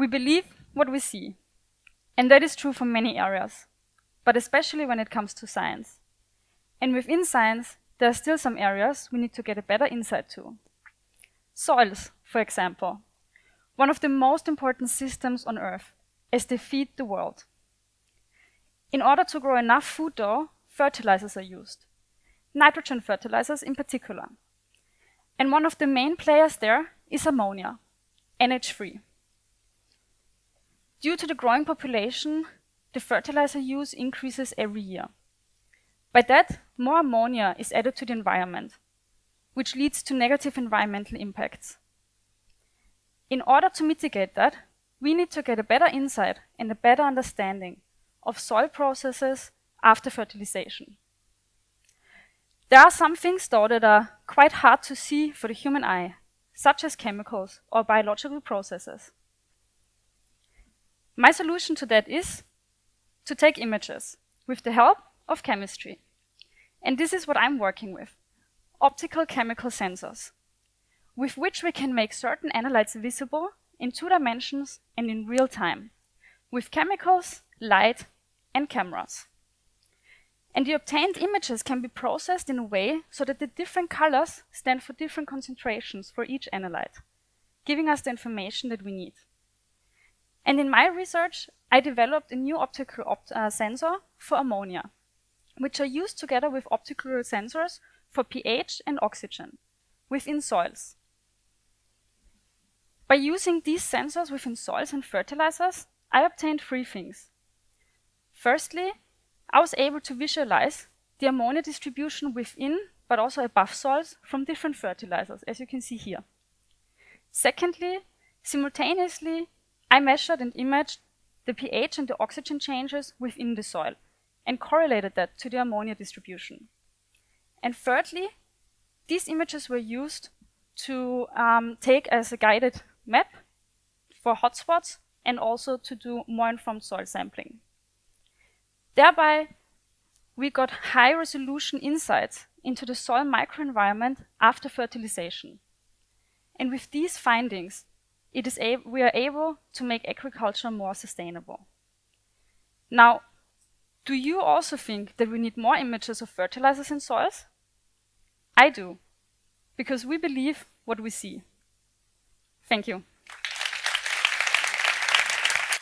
We believe what we see. And that is true for many areas, but especially when it comes to science. And within science, there are still some areas we need to get a better insight to. Soils, for example, one of the most important systems on Earth, as they feed the world. In order to grow enough food though, fertilizers are used, nitrogen fertilizers in particular. And one of the main players there is ammonia, NH3. Due to the growing population, the fertilizer use increases every year. By that, more ammonia is added to the environment, which leads to negative environmental impacts. In order to mitigate that, we need to get a better insight and a better understanding of soil processes after fertilization. There are some things though that are quite hard to see for the human eye, such as chemicals or biological processes. My solution to that is to take images with the help of chemistry. And this is what I'm working with, optical chemical sensors, with which we can make certain analytes visible in two dimensions and in real time, with chemicals, light, and cameras. And the obtained images can be processed in a way so that the different colors stand for different concentrations for each analyte, giving us the information that we need. And in my research, I developed a new optical opt uh, sensor for ammonia, which are used together with optical sensors for pH and oxygen within soils. By using these sensors within soils and fertilizers, I obtained three things. Firstly, I was able to visualize the ammonia distribution within, but also above soils from different fertilizers, as you can see here. Secondly, simultaneously, I measured and imaged the pH and the oxygen changes within the soil and correlated that to the ammonia distribution. And thirdly, these images were used to um, take as a guided map for hotspots and also to do more informed soil sampling. Thereby, we got high resolution insights into the soil microenvironment after fertilization. And with these findings, it is we are able to make agriculture more sustainable. Now, do you also think that we need more images of fertilizers in soils? I do, because we believe what we see. Thank you.